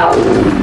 out.